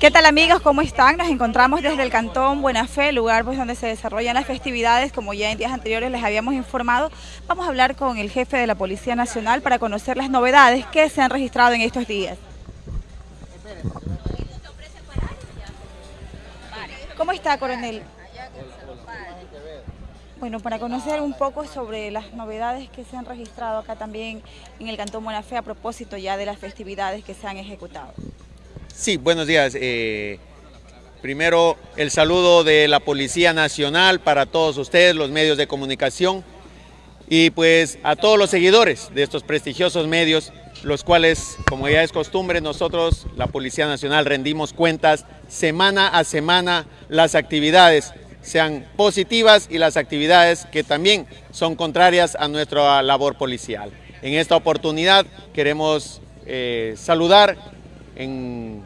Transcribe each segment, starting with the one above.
¿Qué tal amigos? ¿Cómo están? Nos encontramos desde el Cantón Buena Fe, lugar pues, donde se desarrollan las festividades, como ya en días anteriores les habíamos informado. Vamos a hablar con el jefe de la Policía Nacional para conocer las novedades que se han registrado en estos días. ¿Cómo está, coronel? Bueno, para conocer un poco sobre las novedades que se han registrado acá también en el Cantón Buena Fe a propósito ya de las festividades que se han ejecutado. Sí, buenos días. Eh, primero, el saludo de la Policía Nacional para todos ustedes, los medios de comunicación, y pues a todos los seguidores de estos prestigiosos medios, los cuales, como ya es costumbre, nosotros, la Policía Nacional, rendimos cuentas semana a semana las actividades sean positivas y las actividades que también son contrarias a nuestra labor policial. En esta oportunidad queremos eh, saludar en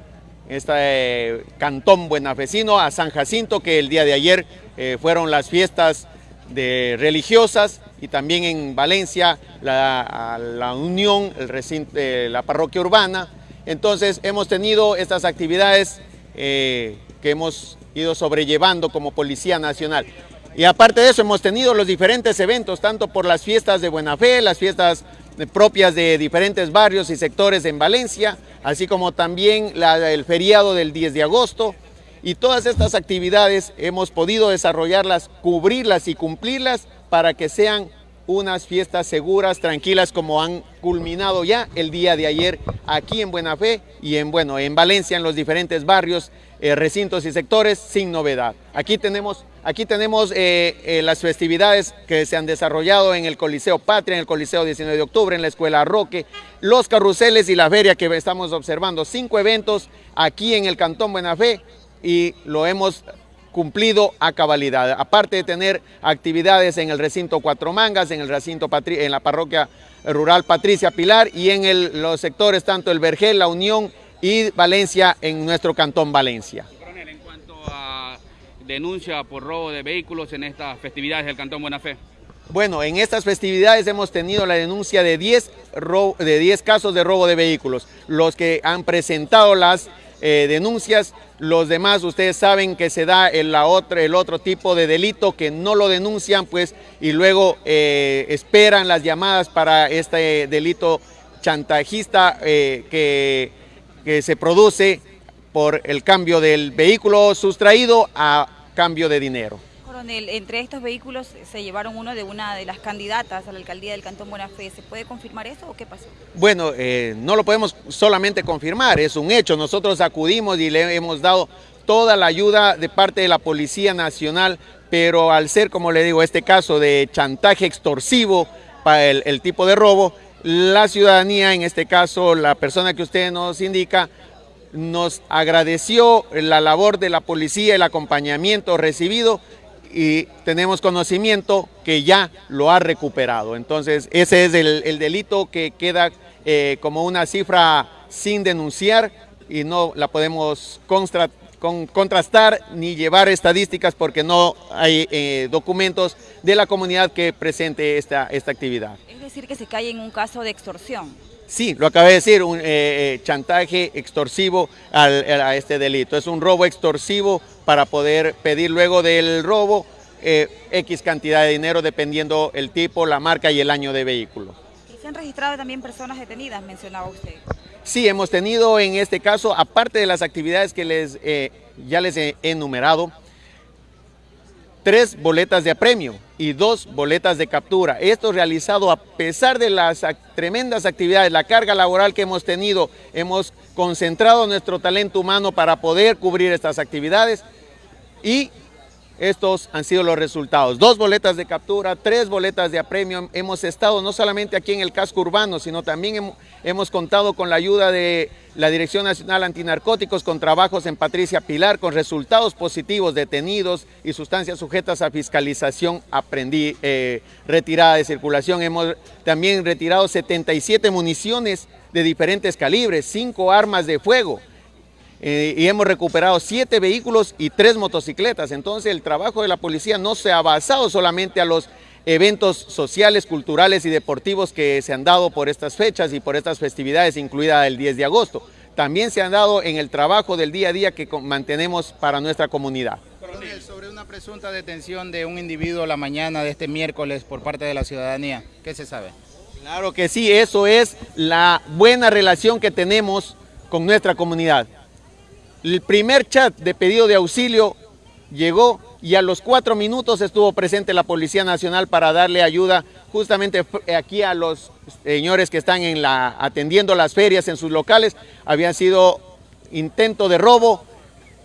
este cantón buenafecino a San Jacinto, que el día de ayer eh, fueron las fiestas de religiosas y también en Valencia la, la Unión, el recinto, la parroquia urbana. Entonces hemos tenido estas actividades que hemos ido sobrellevando como Policía Nacional. Y aparte de eso hemos tenido los diferentes eventos, tanto por las fiestas de Buena Fe, las fiestas propias de diferentes barrios y sectores en Valencia, así como también el feriado del 10 de agosto. Y todas estas actividades hemos podido desarrollarlas, cubrirlas y cumplirlas para que sean unas fiestas seguras, tranquilas, como han culminado ya el día de ayer aquí en Buena Fe y en, bueno, en Valencia, en los diferentes barrios, eh, recintos y sectores, sin novedad. Aquí tenemos, aquí tenemos eh, eh, las festividades que se han desarrollado en el Coliseo Patria, en el Coliseo 19 de octubre, en la Escuela Roque, los carruseles y la feria que estamos observando. Cinco eventos aquí en el Cantón Buena Fe y lo hemos cumplido a cabalidad. Aparte de tener actividades en el recinto Cuatro Mangas, en el recinto en la parroquia rural Patricia Pilar y en los sectores tanto el Vergel, La Unión y Valencia en nuestro cantón Valencia. Coronel, en cuanto a denuncia por robo de vehículos en estas festividades del cantón Buena Fe. Bueno, en estas festividades hemos tenido la denuncia de 10, de 10 casos de robo de vehículos. Los que han presentado las eh, denuncias. Los demás, ustedes saben que se da el, la otra, el otro tipo de delito que no lo denuncian, pues, y luego eh, esperan las llamadas para este delito chantajista eh, que, que se produce por el cambio del vehículo sustraído a cambio de dinero entre estos vehículos se llevaron uno de una de las candidatas a la alcaldía del Cantón Buena Fe. ¿Se puede confirmar eso o qué pasó? Bueno, eh, no lo podemos solamente confirmar, es un hecho. Nosotros acudimos y le hemos dado toda la ayuda de parte de la Policía Nacional, pero al ser, como le digo, este caso de chantaje extorsivo para el, el tipo de robo, la ciudadanía, en este caso la persona que usted nos indica, nos agradeció la labor de la policía, el acompañamiento recibido y tenemos conocimiento que ya lo ha recuperado. Entonces, ese es el, delito que queda eh, como una cifra sin denunciar y no la podemos contrastar ni llevar estadísticas porque no hay eh, documentos de la comunidad que presente esta, esta actividad. Es decir, que se cae en un caso de extorsión. Sí, lo acabé de decir, un eh, chantaje extorsivo a este delito. Es un robo extorsivo para poder pedir luego del robo eh, X cantidad de dinero dependiendo el tipo, la marca y el año de vehículo. ¿Y se han registrado también personas detenidas, mencionaba usted? Sí, hemos tenido en este caso, aparte de las actividades que les, eh, ya les he enumerado, tres boletas de apremio y dos boletas de captura. Esto realizado a pesar de las tremendas actividades, la carga laboral que hemos tenido, hemos concentrado nuestro talento humano para poder cubrir estas actividades y estos han sido los resultados. Dos boletas de captura, tres boletas de apremio. Hemos estado no solamente aquí en el casco urbano, sino también hemos, contado con la ayuda de la Dirección Nacional Antinarcóticos, con trabajos en Patricia Pilar, con resultados positivos, detenidos y sustancias sujetas a fiscalización aprendí, eh, retirada de circulación. Hemos también retirado 77 municiones de diferentes calibres, cinco armas de fuego, eh, y hemos recuperado siete vehículos y tres motocicletas. Entonces el trabajo de la policía no se ha basado solamente a los eventos sociales, culturales y deportivos que se han dado por estas fechas y por estas festividades, incluida el 10 de agosto. también se han dado en el trabajo del día a día que mantenemos para nuestra comunidad. Coronel, sobre una presunta detención de un individuo la mañana de este miércoles por parte de la ciudadanía, ¿qué se sabe? Claro que sí, eso es la buena relación que tenemos con nuestra comunidad. El primer chat de pedido de auxilio llegó y a los cuatro minutos estuvo presente la Policía Nacional para darle ayuda justamente aquí a los señores que están en la, atendiendo las ferias en sus locales. Había sido intento de robo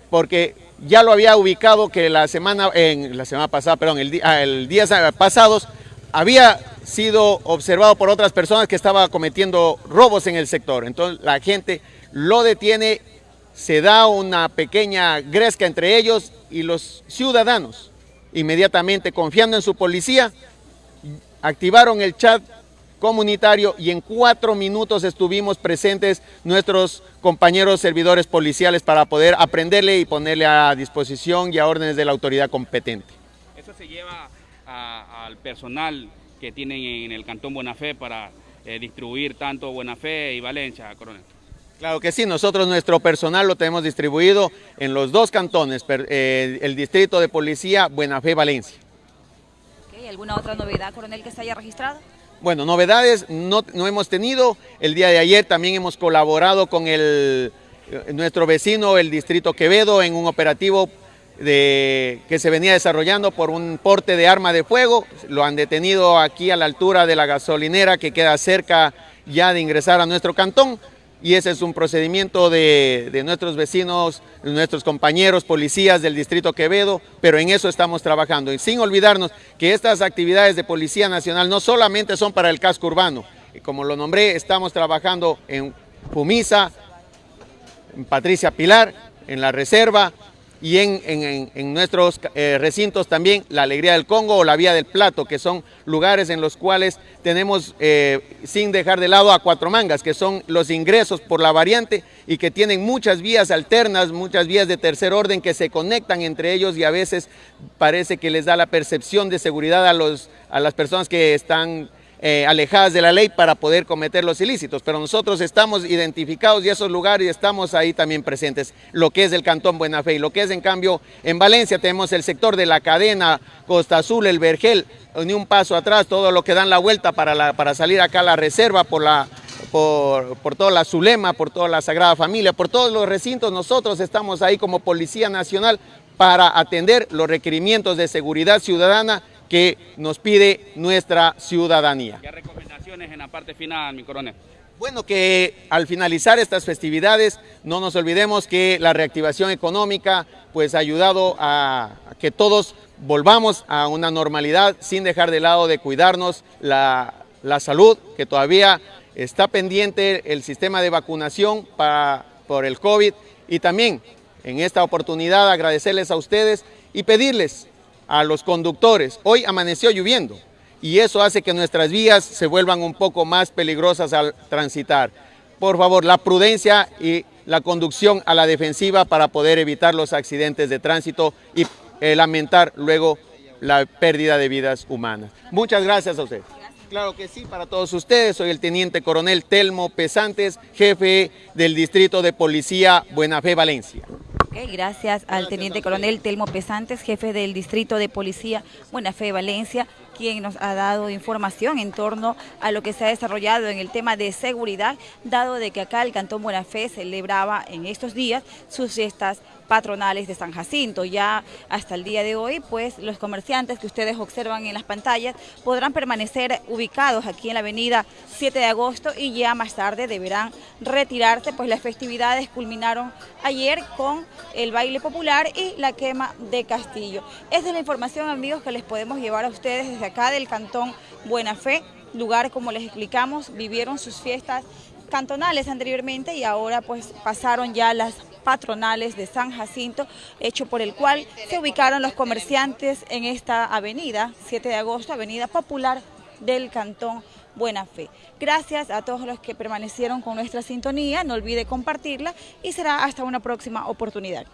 porque ya lo había ubicado que la semana, en la semana pasada, perdón, el, día, el día pasados había sido observado por otras personas que estaba cometiendo robos en el sector. Entonces la gente lo detiene, se da una pequeña gresca entre ellos y los ciudadanos, inmediatamente confiando en su policía, activaron el chat comunitario y en cuatro minutos estuvimos presentes nuestros compañeros servidores policiales para poder aprenderle y ponerle a disposición y a órdenes de la autoridad competente. Eso se lleva al personal que tienen en el Cantón Buenafé para eh, distribuir tanto Buenafé y Valencia, coronel. Claro que sí, nosotros nuestro personal lo tenemos distribuido en los dos cantones, eh, el distrito de policía Buenafé Valencia. ¿Alguna otra novedad, coronel, que se haya registrado? Bueno, novedades no, no, hemos tenido. El día de ayer también hemos colaborado con el, eh, nuestro vecino, el distrito Quevedo, en un operativo de, que se venía desarrollando por un porte de arma de fuego. Lo han detenido aquí a la altura de la gasolinera que queda cerca ya de ingresar a nuestro cantón. Y ese es un procedimiento de, de nuestros vecinos, nuestros compañeros policías del Distrito Quevedo, pero en eso estamos trabajando. Y sin olvidarnos que estas actividades de Policía Nacional no solamente son para el casco urbano, como lo nombré, estamos trabajando en Pumisa, en Patricia Pilar, en la Reserva, y en, nuestros eh, recintos también la Alegría del Congo o la Vía del Plato, que son lugares en los cuales tenemos, eh, sin dejar de lado, a Cuatro Mangas, que son los ingresos por la variante y que tienen muchas vías alternas, muchas vías de tercer orden que se conectan entre ellos y a veces parece que les da la percepción de seguridad a, los, a las personas que están eh, alejadas de la ley para poder cometer los ilícitos, pero nosotros estamos identificados y esos lugares estamos ahí también presentes, lo que es el Cantón Buena Fe y lo que es en cambio en Valencia tenemos el sector de la cadena Costa Azul, el Vergel, ni un paso atrás, todo lo que dan la vuelta para, para salir acá a la reserva por la, por, por, toda la Zulema, por toda la Sagrada Familia, por todos los recintos, nosotros estamos ahí como Policía Nacional para atender los requerimientos de seguridad ciudadana que nos pide nuestra ciudadanía. ¿Qué recomendaciones en la parte final, mi coronel? Bueno, que al finalizar estas festividades no nos olvidemos que la reactivación económica pues ha ayudado a que todos volvamos a una normalidad sin dejar de lado de cuidarnos la, la salud, que todavía está pendiente el sistema de vacunación para, por el COVID y también en esta oportunidad agradecerles a ustedes y pedirles a los conductores. Hoy amaneció lloviendo y eso hace que nuestras vías se vuelvan un poco más peligrosas al transitar. Por favor, la prudencia y la conducción a la defensiva para poder evitar los accidentes de tránsito y eh, lamentar luego la pérdida de vidas humanas. Muchas gracias a usted. Claro que sí, para todos ustedes. Soy el Teniente Coronel Telmo Pesantes, jefe del Distrito de Policía Buena Fe, Valencia gracias al Teniente Coronel Telmo Pesantes, jefe del Distrito de Policía Buena Fe Valencia, quien nos ha dado información en torno a lo que se ha desarrollado en el tema de seguridad, dado de que acá el Cantón Buena Fe celebraba en estos días sus fiestas patronales de San Jacinto. Ya hasta el día de hoy, pues los comerciantes que ustedes observan en las pantallas podrán permanecer ubicados aquí en la avenida 7 de agosto y ya más tarde deberán retirarse, pues las festividades culminaron ayer con el baile popular y la quema de Castillo. Esa es la información, amigos, que les podemos llevar a ustedes acá del Cantón Buena Fe, lugar, como les explicamos, vivieron sus fiestas cantonales anteriormente y ahora pues pasaron ya las patronales de San Jacinto, hecho por el cual se ubicaron los comerciantes en esta avenida, 7 de agosto, avenida popular del Cantón Buena Fe. Gracias a todos los que permanecieron con nuestra sintonía, no olvide compartirla y será hasta una próxima oportunidad.